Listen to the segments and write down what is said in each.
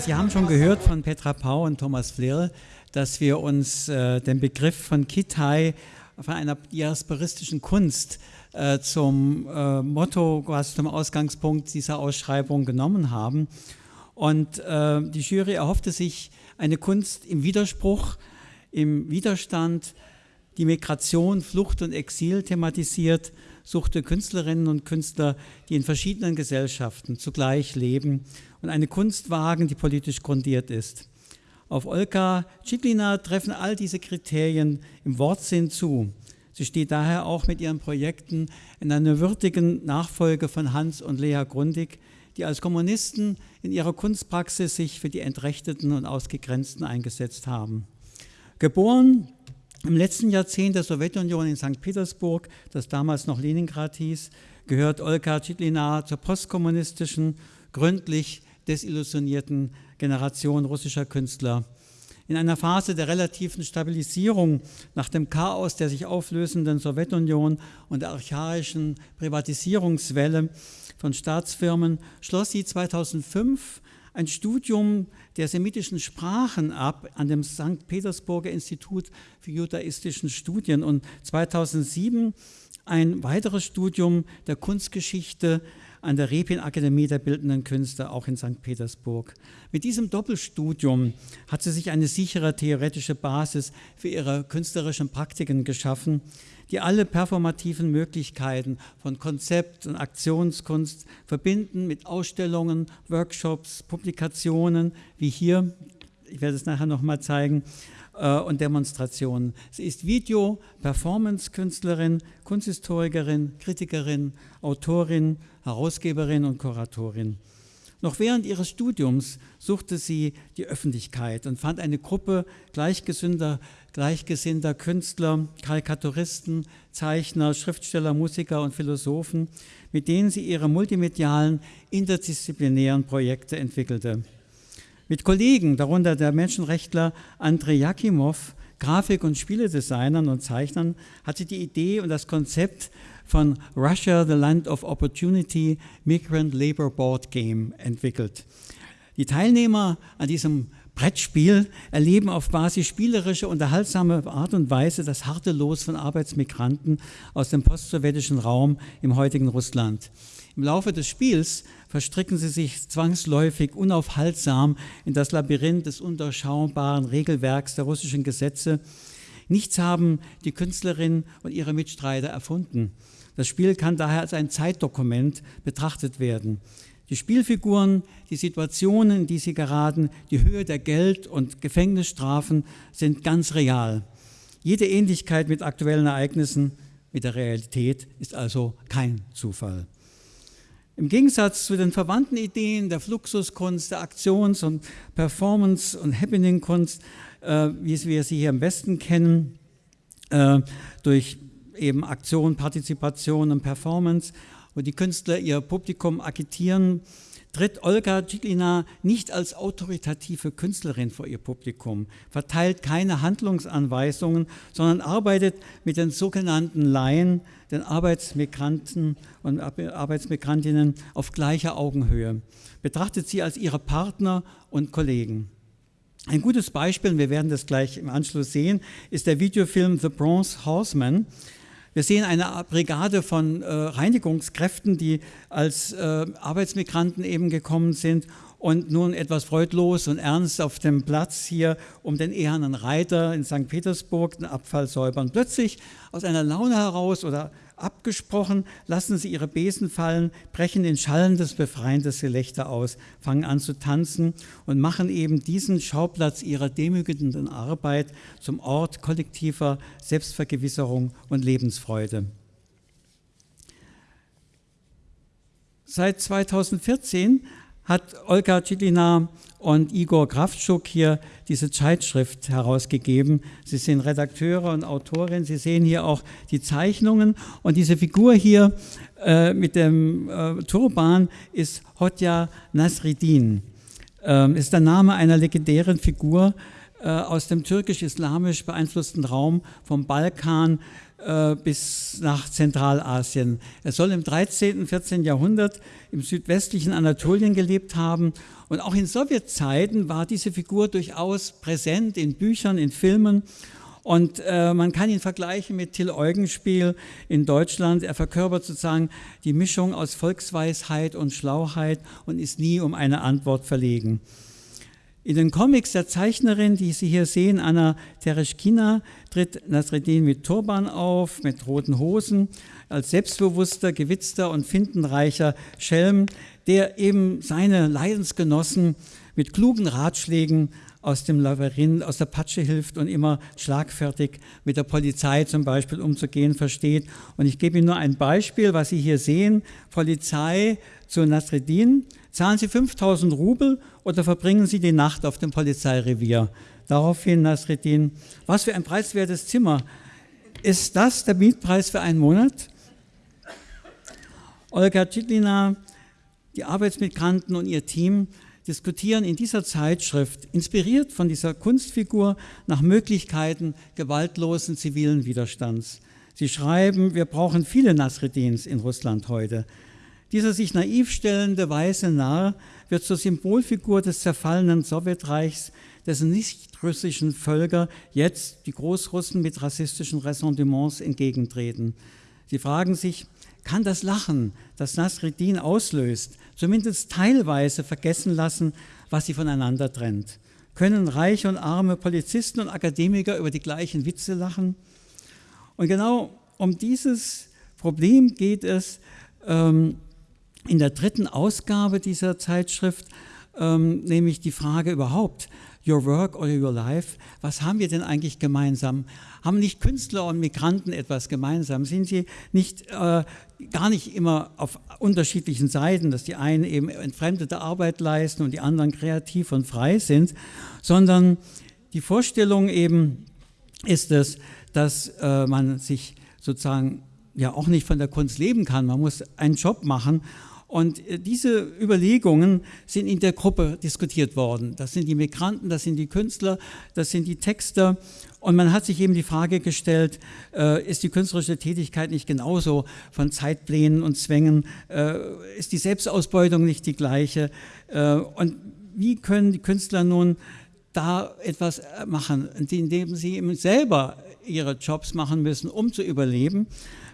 Sie haben schon gehört von Petra Pau und Thomas Flehl, dass wir uns äh, den Begriff von Kitai, von einer diasporistischen Kunst, äh, zum äh, Motto, quasi zum Ausgangspunkt dieser Ausschreibung genommen haben. Und äh, die Jury erhoffte sich eine Kunst im Widerspruch, im Widerstand, die Migration, Flucht und Exil thematisiert, suchte Künstlerinnen und Künstler, die in verschiedenen Gesellschaften zugleich leben und eine Kunst wagen, die politisch grundiert ist. Auf Olga Citlina treffen all diese Kriterien im Wortsinn zu. Sie steht daher auch mit ihren Projekten in einer würdigen Nachfolge von Hans und Lea Grundig, die als Kommunisten in ihrer Kunstpraxis sich für die Entrechteten und Ausgegrenzten eingesetzt haben. Geboren im letzten Jahrzehnt der Sowjetunion in St. Petersburg, das damals noch Leningrad hieß, gehört Olga Chitlina zur postkommunistischen, gründlich desillusionierten Generation russischer Künstler in einer Phase der relativen Stabilisierung nach dem Chaos der sich auflösenden Sowjetunion und der archaischen Privatisierungswelle von Staatsfirmen schloss sie 2005 ein Studium der semitischen Sprachen ab an dem St. Petersburger Institut für judaistischen Studien und 2007 ein weiteres Studium der Kunstgeschichte an der Repin-Akademie der Bildenden Künste, auch in St. Petersburg. Mit diesem Doppelstudium hat sie sich eine sichere theoretische Basis für ihre künstlerischen Praktiken geschaffen, die alle performativen Möglichkeiten von Konzept- und Aktionskunst verbinden mit Ausstellungen, Workshops, Publikationen, wie hier, ich werde es nachher nochmal zeigen, äh, und Demonstrationen. Sie ist Video-, Performance-Künstlerin, Kunsthistorikerin, Kritikerin, Autorin, Herausgeberin und Kuratorin. Noch während ihres Studiums suchte sie die Öffentlichkeit und fand eine Gruppe gleichgesinnter, gleichgesinnter Künstler, Karikaturisten, Zeichner, Schriftsteller, Musiker und Philosophen, mit denen sie ihre multimedialen, interdisziplinären Projekte entwickelte. Mit Kollegen, darunter der Menschenrechtler Andrei Jakimov, Grafik- und Spieledesignern und Zeichnern, hat sie die Idee und das Konzept von Russia, the Land of Opportunity Migrant Labor Board Game entwickelt. Die Teilnehmer an diesem Brettspiel erleben auf Basis spielerischer, unterhaltsamer Art und Weise das harte Los von Arbeitsmigranten aus dem postsowjetischen Raum im heutigen Russland. Im Laufe des Spiels verstricken sie sich zwangsläufig, unaufhaltsam in das Labyrinth des undurchschaubaren Regelwerks der russischen Gesetze. Nichts haben die Künstlerin und ihre Mitstreiter erfunden. Das Spiel kann daher als ein Zeitdokument betrachtet werden. Die Spielfiguren, die Situationen, in die sie geraten, die Höhe der Geld- und Gefängnisstrafen sind ganz real. Jede Ähnlichkeit mit aktuellen Ereignissen, mit der Realität ist also kein Zufall. Im Gegensatz zu den verwandten Ideen der Fluxuskunst, der Aktions- und Performance- und Happening-Kunst, äh, wie wir sie hier im Westen kennen, äh, durch eben Aktion, Partizipation und Performance, wo die Künstler ihr Publikum agitieren, tritt Olga Citlina nicht als autoritative Künstlerin vor ihr Publikum, verteilt keine Handlungsanweisungen, sondern arbeitet mit den sogenannten Laien, den Arbeitsmigranten und Arbeitsmigrantinnen auf gleicher Augenhöhe, betrachtet sie als ihre Partner und Kollegen. Ein gutes Beispiel, und wir werden das gleich im Anschluss sehen, ist der Videofilm The Bronze Horseman, wir sehen eine Brigade von äh, Reinigungskräften, die als äh, Arbeitsmigranten eben gekommen sind und nun etwas freudlos und ernst auf dem Platz hier um den ehernen Reiter in St. Petersburg den Abfall säubern. Plötzlich aus einer Laune heraus oder abgesprochen, lassen sie ihre Besen fallen, brechen in schallendes, befreiendes Gelächter aus, fangen an zu tanzen und machen eben diesen Schauplatz ihrer demütigenden Arbeit zum Ort kollektiver Selbstvergewisserung und Lebensfreude. Seit 2014 hat Olga Citlina und Igor Kraftschuk hier diese Zeitschrift herausgegeben. Sie sind Redakteure und Autorin. Sie sehen hier auch die Zeichnungen. Und diese Figur hier äh, mit dem äh, Turban ist Hodja Nasridin. Ähm, ist der Name einer legendären Figur äh, aus dem türkisch-islamisch beeinflussten Raum vom Balkan äh, bis nach Zentralasien. Er soll im 13. und 14. Jahrhundert im südwestlichen Anatolien gelebt haben und auch in Sowjetzeiten war diese Figur durchaus präsent in Büchern, in Filmen und äh, man kann ihn vergleichen mit Till Eugenspiel in Deutschland. Er verkörpert sozusagen die Mischung aus Volksweisheit und Schlauheit und ist nie um eine Antwort verlegen. In den Comics der Zeichnerin, die Sie hier sehen, Anna Tereshkina, tritt Nasreddin mit Turban auf, mit roten Hosen, als selbstbewusster, gewitzter und findenreicher Schelm, der eben seine Leidensgenossen mit klugen Ratschlägen aus dem Labyrinth, aus der Patsche hilft und immer schlagfertig mit der Polizei zum Beispiel umzugehen versteht. Und ich gebe Ihnen nur ein Beispiel, was Sie hier sehen. Polizei zu Nasreddin. Zahlen Sie 5000 Rubel oder verbringen Sie die Nacht auf dem Polizeirevier? Daraufhin Nasreddin, was für ein preiswertes Zimmer. Ist das der Mietpreis für einen Monat? Olga Chitlina, die Arbeitsmigranten und ihr Team diskutieren in dieser Zeitschrift, inspiriert von dieser Kunstfigur, nach Möglichkeiten gewaltlosen zivilen Widerstands. Sie schreiben, wir brauchen viele Nasreddins in Russland heute. Dieser sich naiv stellende weiße Narr wird zur Symbolfigur des zerfallenen Sowjetreichs, dessen nicht-russischen Völker jetzt die Großrussen mit rassistischen Ressentiments entgegentreten. Sie fragen sich, kann das Lachen, das Nasreddin auslöst, zumindest teilweise vergessen lassen, was sie voneinander trennt? Können reiche und arme Polizisten und Akademiker über die gleichen Witze lachen? Und genau um dieses Problem geht es ähm, in der dritten Ausgabe dieser Zeitschrift, ähm, nämlich die Frage überhaupt, Your Work or Your Life, was haben wir denn eigentlich gemeinsam? Haben nicht Künstler und Migranten etwas gemeinsam? Sind sie nicht äh, gar nicht immer auf unterschiedlichen Seiten, dass die einen eben entfremdete Arbeit leisten und die anderen kreativ und frei sind, sondern die Vorstellung eben ist es, dass äh, man sich sozusagen ja auch nicht von der Kunst leben kann. Man muss einen Job machen und äh, diese Überlegungen sind in der Gruppe diskutiert worden. Das sind die Migranten, das sind die Künstler, das sind die Texter. Und man hat sich eben die Frage gestellt, äh, ist die künstlerische Tätigkeit nicht genauso von Zeitplänen und Zwängen, äh, ist die Selbstausbeutung nicht die gleiche? Und wie können die Künstler nun da etwas machen, indem sie eben selber ihre Jobs machen müssen, um zu überleben?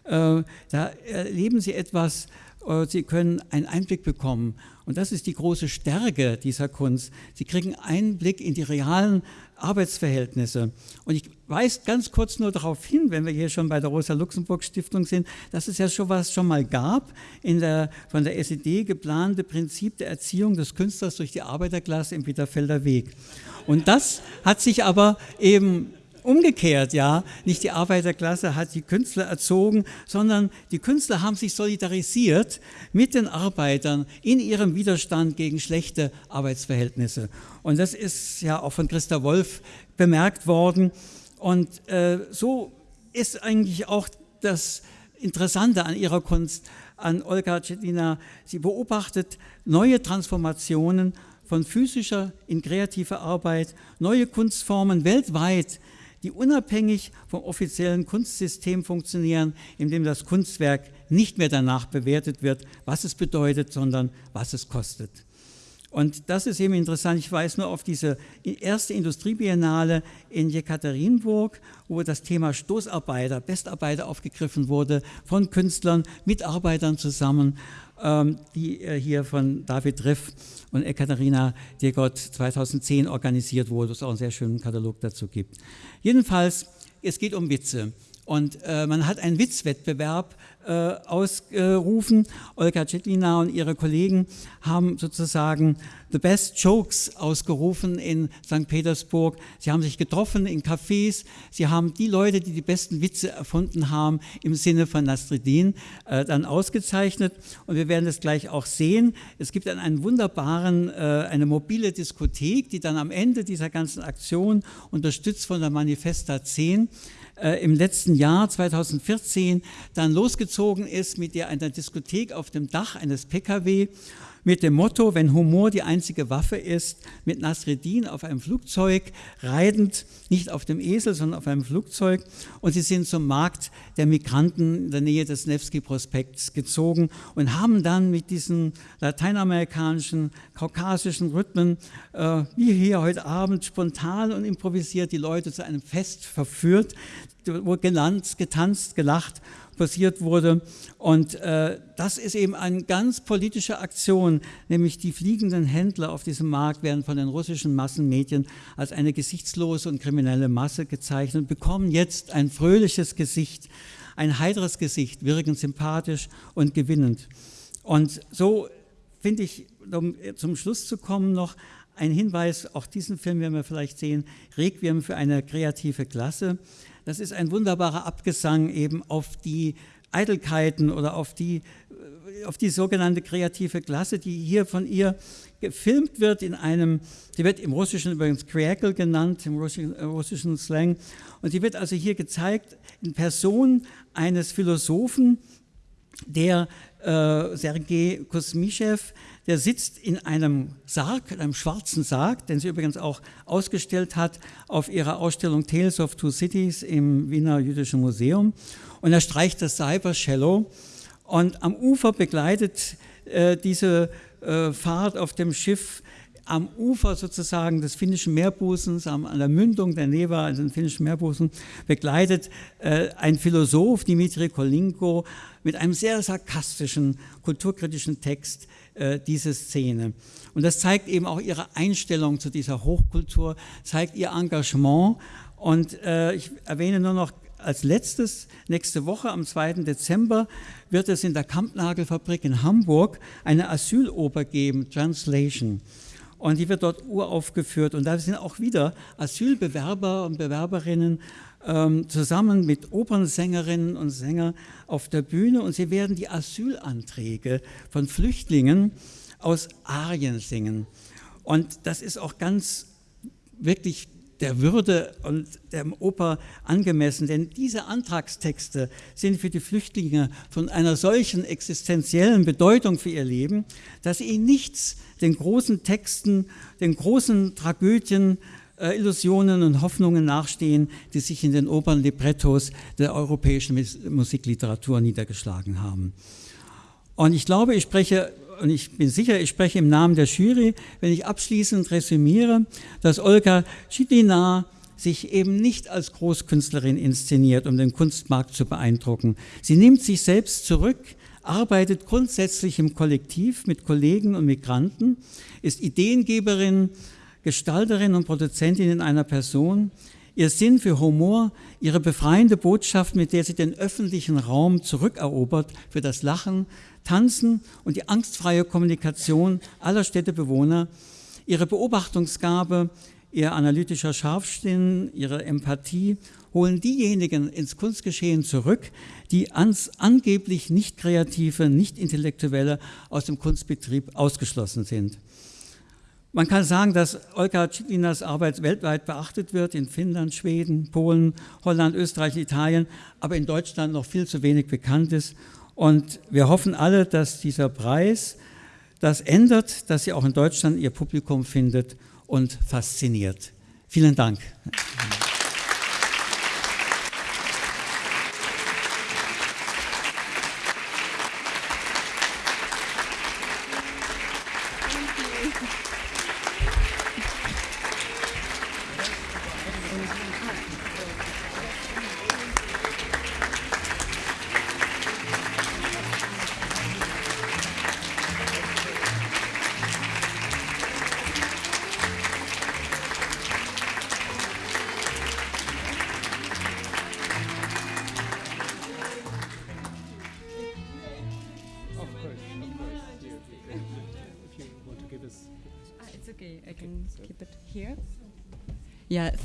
Äh, da erleben sie etwas, äh, Sie können einen Einblick bekommen. Und das ist die große Stärke dieser Kunst. Sie kriegen Einblick in die realen Arbeitsverhältnisse. Und ich weise ganz kurz nur darauf hin, wenn wir hier schon bei der Rosa-Luxemburg-Stiftung sind, dass es ja schon was schon mal gab, in der, von der SED geplante Prinzip der Erziehung des Künstlers durch die Arbeiterklasse im Bitterfelder Weg. Und das hat sich aber eben umgekehrt, ja, nicht die Arbeiterklasse hat die Künstler erzogen, sondern die Künstler haben sich solidarisiert mit den Arbeitern in ihrem Widerstand gegen schlechte Arbeitsverhältnisse. Und das ist ja auch von Christa Wolf bemerkt worden. Und äh, so ist eigentlich auch das Interessante an ihrer Kunst, an Olga Cetina. Sie beobachtet neue Transformationen von physischer in kreative Arbeit, neue Kunstformen weltweit, die unabhängig vom offiziellen Kunstsystem funktionieren, in dem das Kunstwerk nicht mehr danach bewertet wird, was es bedeutet, sondern was es kostet. Und das ist eben interessant. Ich weise nur auf diese erste Industriebiennale in Jekaterinburg, wo das Thema Stoßarbeiter, Bestarbeiter aufgegriffen wurde von Künstlern, Mitarbeitern zusammen, ähm, die äh, hier von David Riff und Ekaterina Degott 2010 organisiert wurde, wo es auch einen sehr schönen Katalog dazu gibt. Jedenfalls, es geht um Witze. Und äh, man hat einen Witzwettbewerb äh, ausgerufen. Olga Cetlina und ihre Kollegen haben sozusagen The Best Jokes ausgerufen in St. Petersburg. Sie haben sich getroffen in Cafés. Sie haben die Leute, die die besten Witze erfunden haben, im Sinne von Nastridin äh, dann ausgezeichnet. Und wir werden das gleich auch sehen. Es gibt dann einen wunderbaren, äh, eine mobile Diskothek, die dann am Ende dieser ganzen Aktion, unterstützt von der Manifesta 10, äh, im letzten Jahr 2014 dann losgezogen ist mit der einer Diskothek auf dem Dach eines Pkw mit dem Motto, wenn Humor die einzige Waffe ist, mit Nasreddin auf einem Flugzeug reitend, nicht auf dem Esel, sondern auf einem Flugzeug. Und sie sind zum Markt der Migranten in der Nähe des Nevsky-Prospekts gezogen und haben dann mit diesen lateinamerikanischen, kaukasischen Rhythmen, äh, wie hier heute Abend, spontan und improvisiert die Leute zu einem Fest verführt, wo gelanzt, getanzt, gelacht passiert wurde. Und äh, das ist eben eine ganz politische Aktion, nämlich die fliegenden Händler auf diesem Markt werden von den russischen Massenmedien als eine gesichtslose und kriminelle Masse gezeichnet und bekommen jetzt ein fröhliches Gesicht, ein heiteres Gesicht, wirkend sympathisch und gewinnend. Und so finde ich, um zum Schluss zu kommen, noch ein Hinweis, auch diesen Film werden wir vielleicht sehen, Requiem für eine kreative Klasse. Das ist ein wunderbarer Abgesang eben auf die Eitelkeiten oder auf die, äh, auf die sogenannte kreative Klasse, die hier von ihr gefilmt wird in einem, sie wird im Russischen übrigens Kriakel genannt, im russischen, äh, russischen Slang, und sie wird also hier gezeigt in Person eines Philosophen, der äh, Sergei Kosmischew, der sitzt in einem Sarg, in einem schwarzen Sarg, den sie übrigens auch ausgestellt hat auf ihrer Ausstellung Tales of Two Cities im Wiener Jüdischen Museum. Und er streicht das Cyber-Cello und am Ufer begleitet äh, diese äh, Fahrt auf dem Schiff am Ufer sozusagen des finnischen Meerbusens, an der Mündung der Neva, also den finnischen Meerbusen, begleitet äh, ein Philosoph, Dimitri Kolinko, mit einem sehr sarkastischen, kulturkritischen Text äh, diese Szene. Und das zeigt eben auch ihre Einstellung zu dieser Hochkultur, zeigt ihr Engagement. Und äh, ich erwähne nur noch als letztes, nächste Woche am 2. Dezember wird es in der Kampnagelfabrik in Hamburg eine Asyloper geben, Translation. Und die wird dort uraufgeführt. Und da sind auch wieder Asylbewerber und Bewerberinnen ähm, zusammen mit Opernsängerinnen und Sängern auf der Bühne. Und sie werden die Asylanträge von Flüchtlingen aus Arien singen. Und das ist auch ganz wirklich der Würde und der Oper angemessen, denn diese Antragstexte sind für die Flüchtlinge von einer solchen existenziellen Bedeutung für ihr Leben, dass sie nichts den großen Texten, den großen Tragödien, äh, Illusionen und Hoffnungen nachstehen, die sich in den Opernlibrettos der europäischen Musikliteratur niedergeschlagen haben. Und ich glaube, ich spreche und ich bin sicher, ich spreche im Namen der Jury, wenn ich abschließend resümiere, dass Olga Schidina sich eben nicht als Großkünstlerin inszeniert, um den Kunstmarkt zu beeindrucken. Sie nimmt sich selbst zurück, arbeitet grundsätzlich im Kollektiv mit Kollegen und Migranten, ist Ideengeberin, Gestalterin und Produzentin in einer Person, ihr Sinn für Humor, ihre befreiende Botschaft, mit der sie den öffentlichen Raum zurückerobert für das Lachen, Tanzen und die angstfreie Kommunikation aller Städtebewohner, ihre Beobachtungsgabe, ihr analytischer Scharfsinn, ihre Empathie holen diejenigen ins Kunstgeschehen zurück, die ans, angeblich nicht kreative, nicht intellektuelle aus dem Kunstbetrieb ausgeschlossen sind. Man kann sagen, dass Olga Ciclinas Arbeit weltweit beachtet wird, in Finnland, Schweden, Polen, Holland, Österreich, Italien, aber in Deutschland noch viel zu wenig bekannt ist und wir hoffen alle, dass dieser Preis das ändert, dass sie auch in Deutschland ihr Publikum findet und fasziniert. Vielen Dank.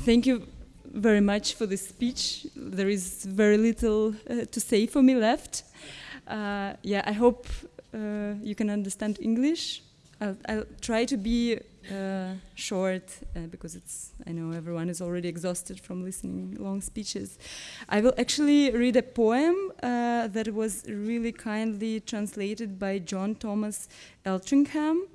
Thank you very much for this speech. There is very little uh, to say for me left. Uh, yeah, I hope uh, you can understand English. I'll, I'll, try to be uh, short uh, because it's I know everyone is already exhausted from listening long speeches. I will actually read a poem uh, that was really kindly translated by John Thomas Eltringham,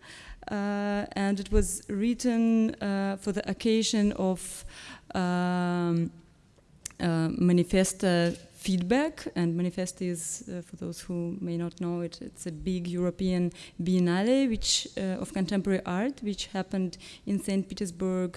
and it was written uh, for the occasion of um, uh, Manifesta feedback. And Manifest is, uh, for those who may not know it, it's a big European biennale which, uh, of contemporary art, which happened in St. Petersburg,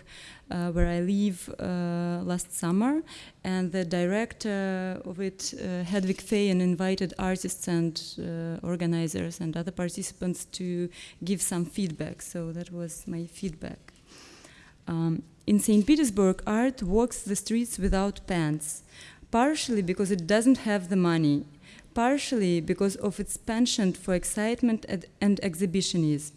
uh, where I live uh, last summer. And the director of it, uh, Hedwig Feyen, invited artists and uh, organizers and other participants to give some feedback. So that was my feedback. Um, in St. Petersburg, art walks the streets without pants partially because it doesn't have the money, partially because of its penchant for excitement and exhibitionism.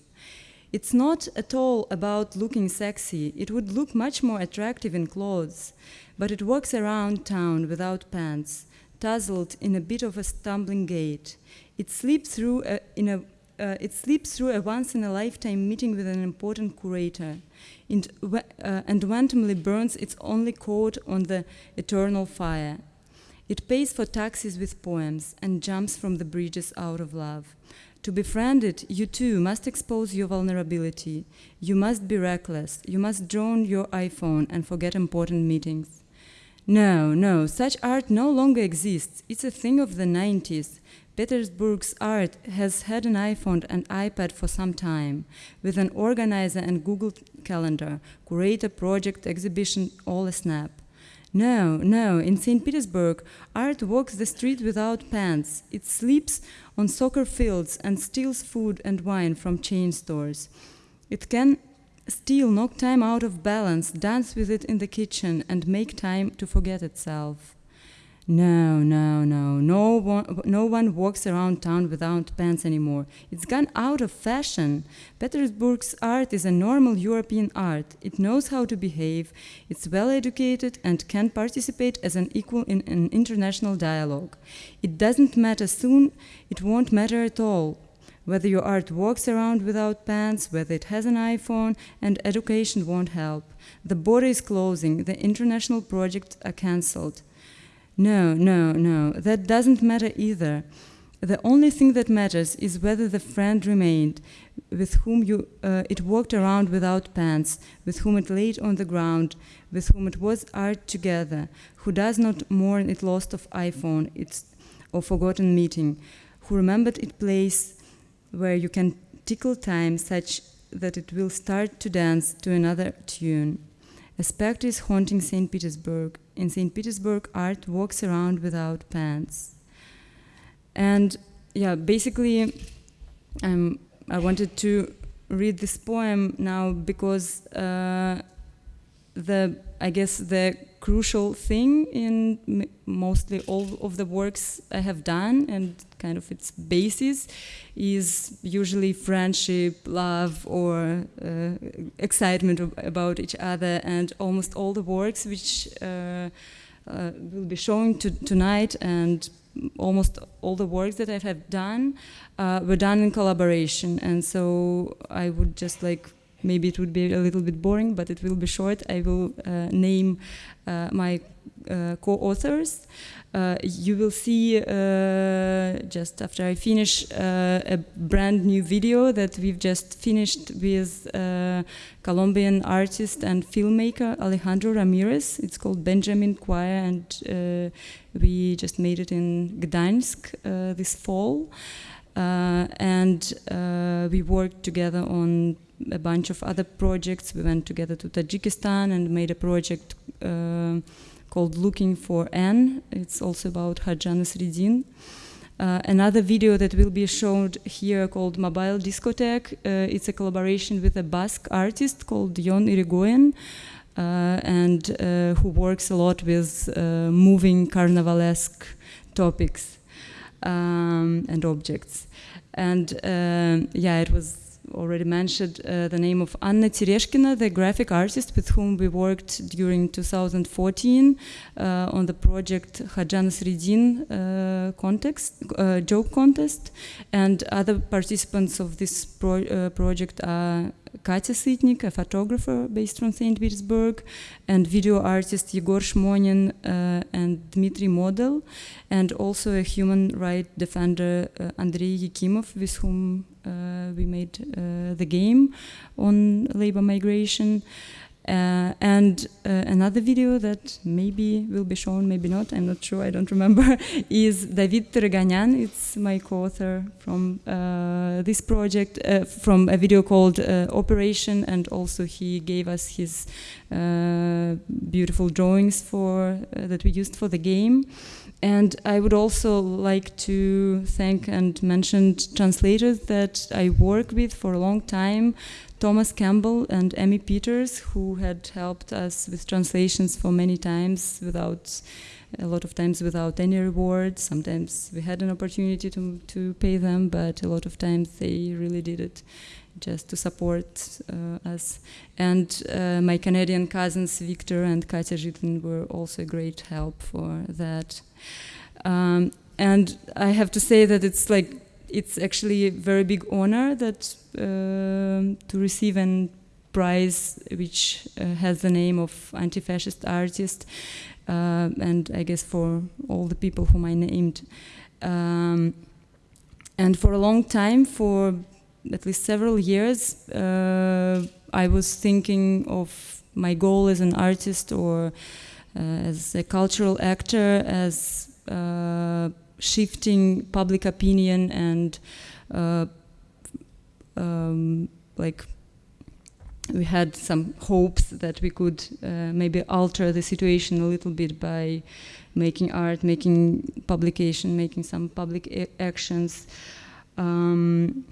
It's not at all about looking sexy. It would look much more attractive in clothes, but it walks around town without pants, tousled in a bit of a stumbling gait. It slips through a, in a uh, it sleeps through a once in a lifetime meeting with an important curator and, uh, and randomly burns its only coat on the eternal fire. It pays for taxis with poems and jumps from the bridges out of love. To befriend it, you too must expose your vulnerability. You must be reckless. You must drone your iPhone and forget important meetings. No, no, such art no longer exists. It's a thing of the 90s. Petersburg's art has had an iPhone and iPad for some time, with an organizer and Google Calendar, curator, project, exhibition, all a snap. No, no, in St. Petersburg, art walks the street without pants. It sleeps on soccer fields and steals food and wine from chain stores. It can steal, knock time out of balance, dance with it in the kitchen, and make time to forget itself. No, no, no. No one, no one walks around town without pants anymore. It's gone out of fashion. Petersburg's art is a normal European art. It knows how to behave, it's well educated, and can participate as an equal in an international dialogue. It doesn't matter soon, it won't matter at all. Whether your art walks around without pants, whether it has an iPhone, and education won't help. The border is closing, the international projects are cancelled. No, no, no, that doesn't matter either. The only thing that matters is whether the friend remained, with whom you, uh, it walked around without pants, with whom it laid on the ground, with whom it was art together, who does not mourn it lost of iPhone, its or forgotten meeting, who remembered its place where you can tickle time such that it will start to dance to another tune. A spectre is haunting St. Petersburg. In St. Petersburg, art walks around without pants. And yeah, basically, um, I wanted to read this poem now because uh, the I guess the crucial thing in mostly all of the works I have done and kind of its basis is usually friendship, love, or uh, excitement about each other, and almost all the works which uh, uh, will be shown to tonight and almost all the works that I have done uh, were done in collaboration, and so I would just like maybe it would be a little bit boring, but it will be short. I will uh, name uh, my uh, co-authors. Uh, you will see uh, just after I finish uh, a brand new video that we've just finished with Colombian artist and filmmaker Alejandro Ramirez. It's called Benjamin Choir, and we just made it in Gdansk this fall. And we worked together on a bunch of other projects. We went together to Tajikistan and made a project uh, called Looking for N. It's also about Hajan Sridin. Uh, another video that will be shown here called Mobile Discotheque. Uh, it's a collaboration with a Basque artist called Jon Irigoyen. Uh, and uh, who works a lot with uh, moving carnivalesque topics um, and objects. And yeah, it was already mentioned uh, the name of Anna Tereshkina, the graphic artist with whom we worked during 2014 uh, on the project Hajan Sredin uh, context, uh, joke contest. And other participants of this pro uh, project are Katya Sitnik, a photographer based from St. Petersburg, and video artist Igor Shmonin uh, and Dmitry Model, and also a human rights defender uh, Andrei Yakimov, with whom we made uh, the game on labor migration. Uh, and uh, another video that maybe will be shown, maybe not, I'm not sure, I don't remember, is David Tereganyan. It's my co-author from uh, this project, uh, from a video called uh, Operation, and also he gave us his uh, beautiful drawings for that we used for the game. And I would also like to thank and mention translators that I work with for a long time, Thomas Campbell and Emmy Peters, who had helped us with translations for many times without a lot of times without any reward. Sometimes we had an opportunity to, to pay them, but a lot of times they really did it just to support uh, us. And uh, my Canadian cousins, Victor and Katya Zhitlin, were also a great help for that. Um, and I have to say that it's like it's actually a very big honor that uh, to receive a prize which uh, has the name of anti-fascist artist, uh, and I guess for all the people whom I named. Um, and for a long time, for at least several years, uh, I was thinking of my goal as an artist or uh, as a cultural actor as uh, shifting public opinion and uh, um, like we had some hopes that we could uh, maybe alter the situation a little bit by making art, making publication, making some public actions. Um,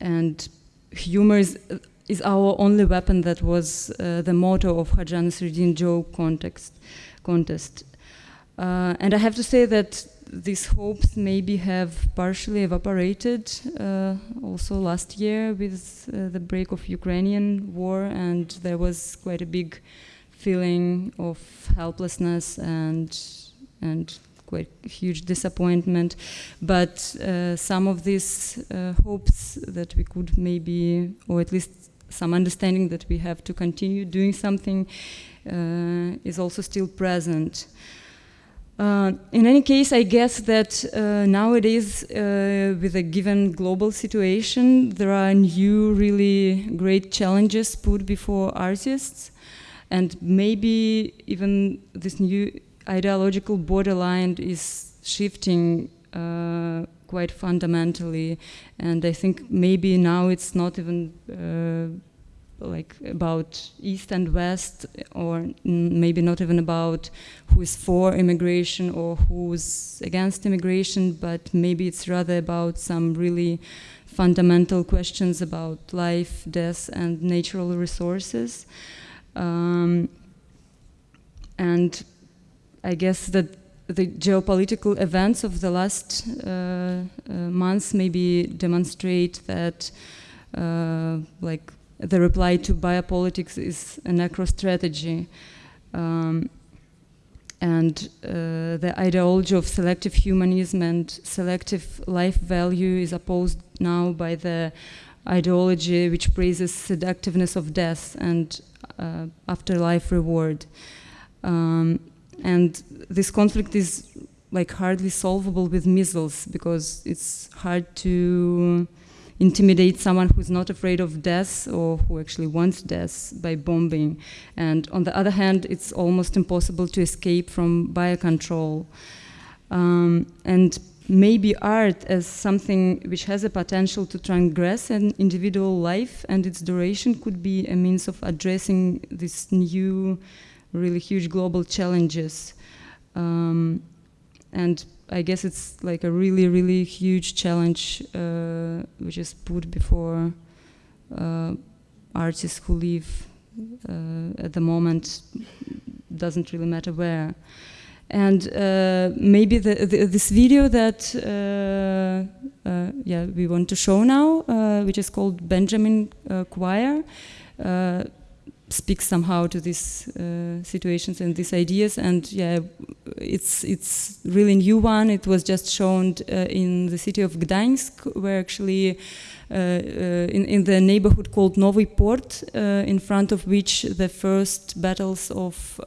and humor is, is, our only weapon that was uh, the motto of Hajan Sredin joke context, contest. Uh, and I have to say that these hopes maybe have partially evaporated uh, also last year with uh, the break of Ukrainian war and there was quite a big feeling of helplessness and and quite huge disappointment but uh, some of these uh, hopes that we could maybe or at least some understanding that we have to continue doing something uh, is also still present. Uh, in any case, I guess that uh, nowadays, uh, with a given global situation, there are new, really great challenges put before artists, and maybe even this new ideological borderline is shifting uh, quite fundamentally. And I think maybe now it's not even uh, like about east and west or maybe not even about who is for immigration or who's against immigration but maybe it's rather about some really fundamental questions about life death and natural resources um, and I guess that the geopolitical events of the last uh, uh, months maybe demonstrate that uh, like the reply to biopolitics is a necro strategy. Um, and uh, the ideology of selective humanism and selective life value is opposed now by the ideology which praises seductiveness of death and uh, afterlife reward. Um, and this conflict is like hardly solvable with missiles because it's hard to intimidate someone who's not afraid of death or who actually wants death by bombing. And on the other hand, it's almost impossible to escape from biocontrol. Um, and maybe art as something which has a potential to transgress an individual life and its duration could be a means of addressing this new, really huge global challenges. Um, and I guess it's like a really, really huge challenge uh, which is put before uh, artists who live uh, at the moment, doesn't really matter where. And uh, maybe the, the, this video that uh, uh, yeah we want to show now, which is called Benjamin Choir, speaks somehow to these situations and these ideas. And yeah, it's it's really new one. It was just shown in the city of Gdańsk, where actually. Uh, uh, in, in the neighborhood called Nowy Port, uh, in front of which the first battles of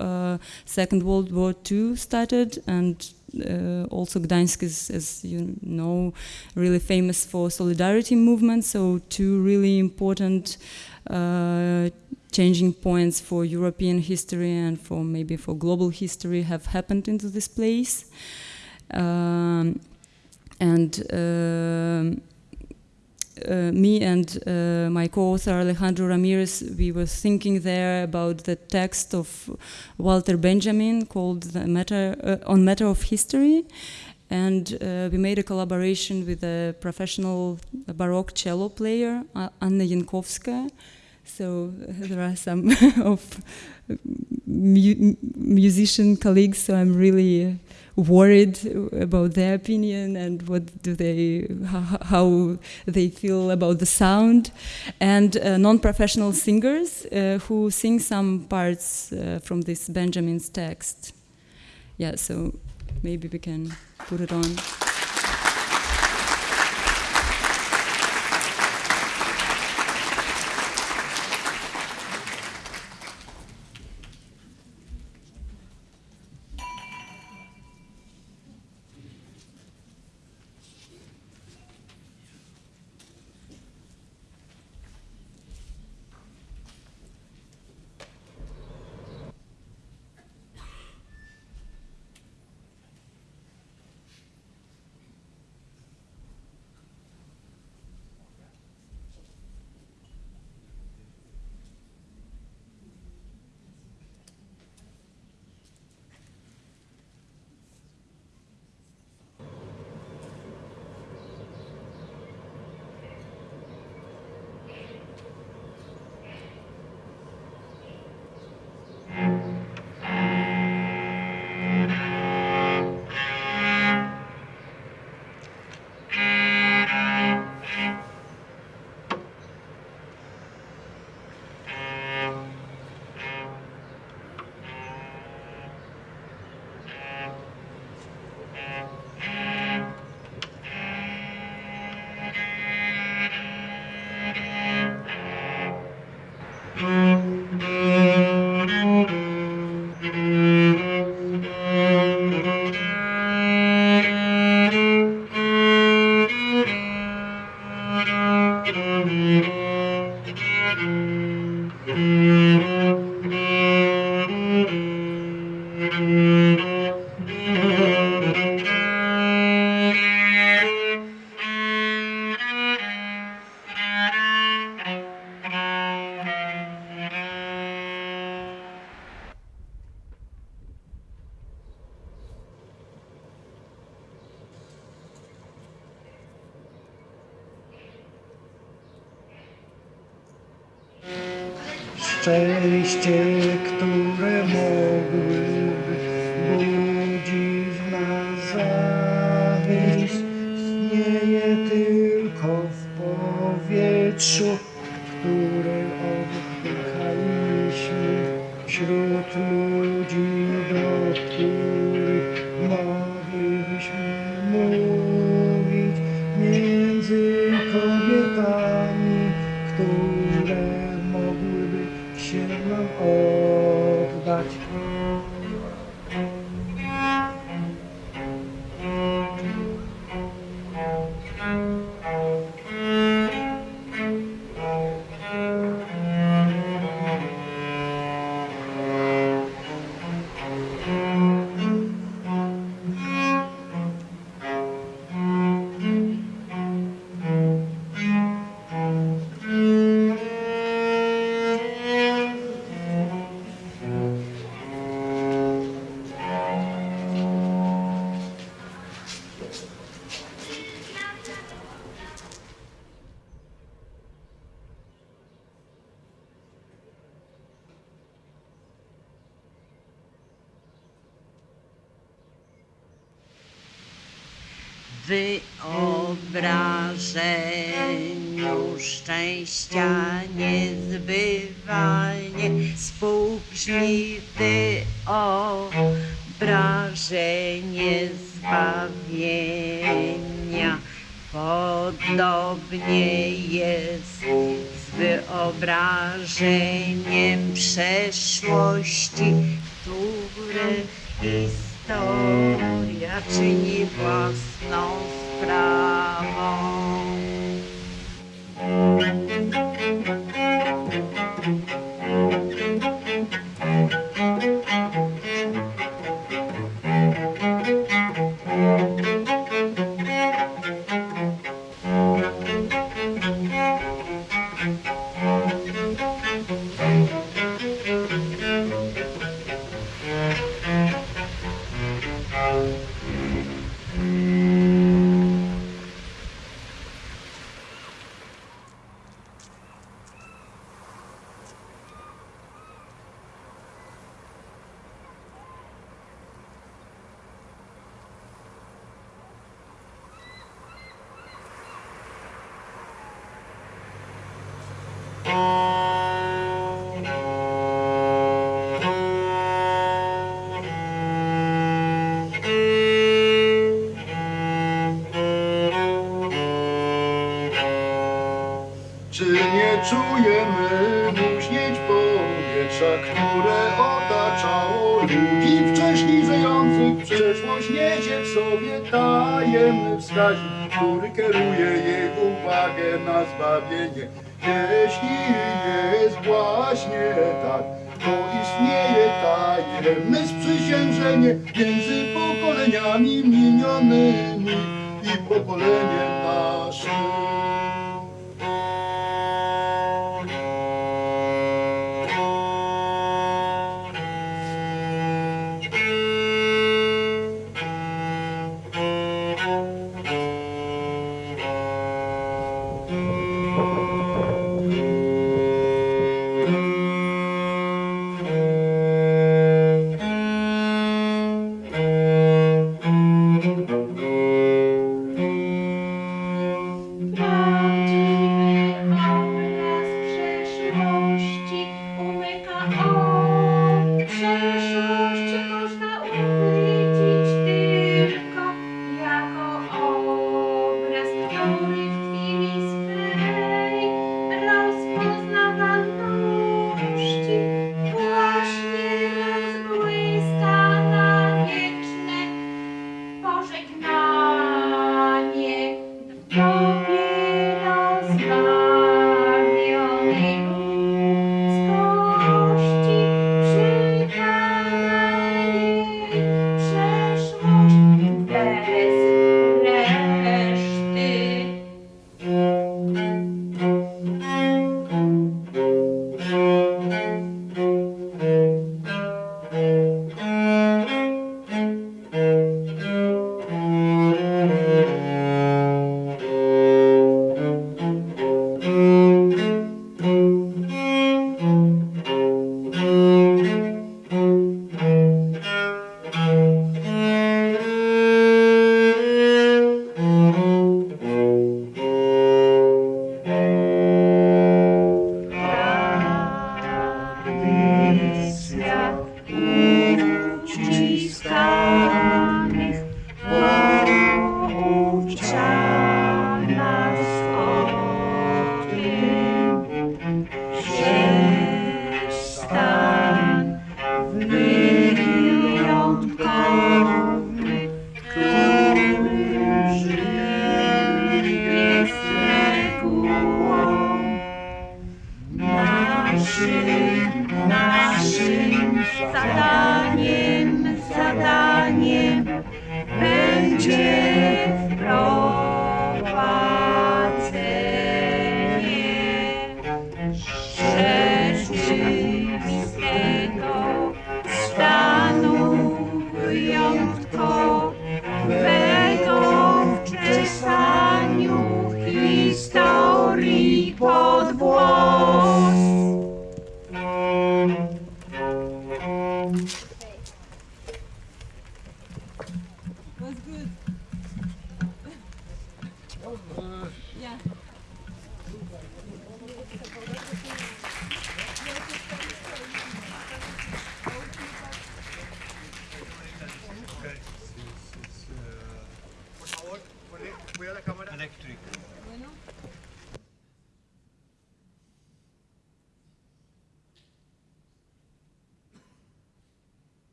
Second World War II started, and uh, also Gdańsk is, as you know, really famous for solidarity movement. So two really important uh, changing points for European history and for maybe for global history have happened into this place. Um, and um, uh, me and uh, my co-author Alejandro Ramirez, we were thinking there about the text of Walter Benjamin called the matter, uh, On Matter of History. And uh, we made a collaboration with a professional Baroque cello player, Anna Jankowska. So there are some of mu musician colleagues, so I'm really worried about their opinion and what do they how they feel about the sound. And uh, non-professional singers uh, who sing some parts uh, from this benjamin's text. Yeah so maybe we can put it on szczęście, które mogłyby budzić w nas zawiść, istnieje tylko w powietrzu, wyobrażeniu szczęścia niezbywalnie współbrzmi wyobrażenie zbawienia. Podobnie jest z wyobrażeniem przeszłości, które historia czyni własną. não se. Thank pokoleniami minionymi i pokoleniem naszym.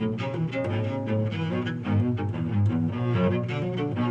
Thank you.